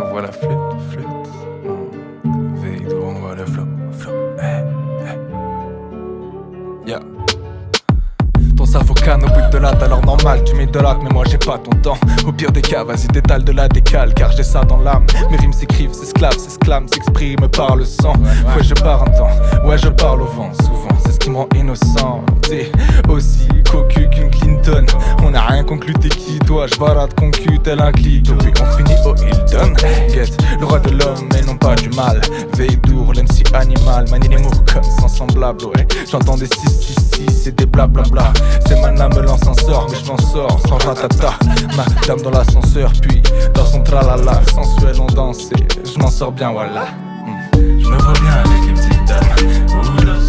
envoie la flûte, flûte. Veille on envoie le flop, flop. Yeah. Ton cerveau canne au bout de latte, alors normal, tu m'idolâtres, mais moi j'ai pas ton temps. Au pire des cas, vas-y, détale de la décale, car j'ai ça dans l'âme. Mes rimes s'écrivent, s'esclavent, s'exclament, s'expriment par le sang. Ouais, je pars un temps, ouais, je parle au vent, souvent, c'est ce qui me rend innocent. T'es aussi cocu qu'une Clinton. On a rien conclu, t'es qui toi? Je barade concu tel un clito. Puis on finit Get le roi de l'homme, mais non pas du mal. Veille d'our, l'MC animal, manie les mots comme sans semblable. J'entends des 666 et des blablabla. C'est ma me lance un sort, mais je m'en sors sans ratata. Ma dame dans l'ascenseur, puis dans son tralala, sensuel on danse je m'en sors bien, voilà. Hmm. Je me vois bien avec une petite dame.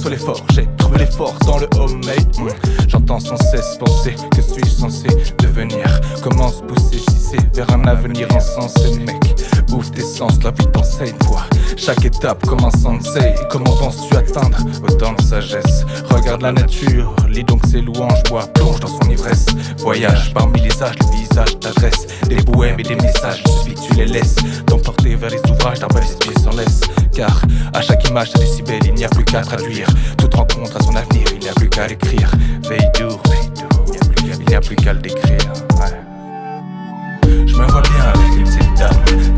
Soit l'effort, j'ai trouvé les forces dans le homemade. J'entends sans cesse penser, que suis-je censé devenir. Comment se pousser c'est vers un avenir insensé, mec. Ouvre tes sens, la vie t'enseigne, vois chaque étape comme un sensei. Comment penses-tu atteindre autant de sagesse? Regarde la nature, lis donc ses louanges, bois, plonge dans son ivresse. Voyage parmi les âges, le visage t'adresse des poèmes et des messages, suffit tu les laisses vers les ouvrages d'un pieds sans laisse. Car à chaque image, si belle, il n'y a plus qu'à traduire. Toute rencontre à son avenir, il n'y a plus qu'à l'écrire. Veille il n'y a plus qu'à le décrire. Je me vois bien avec une dame.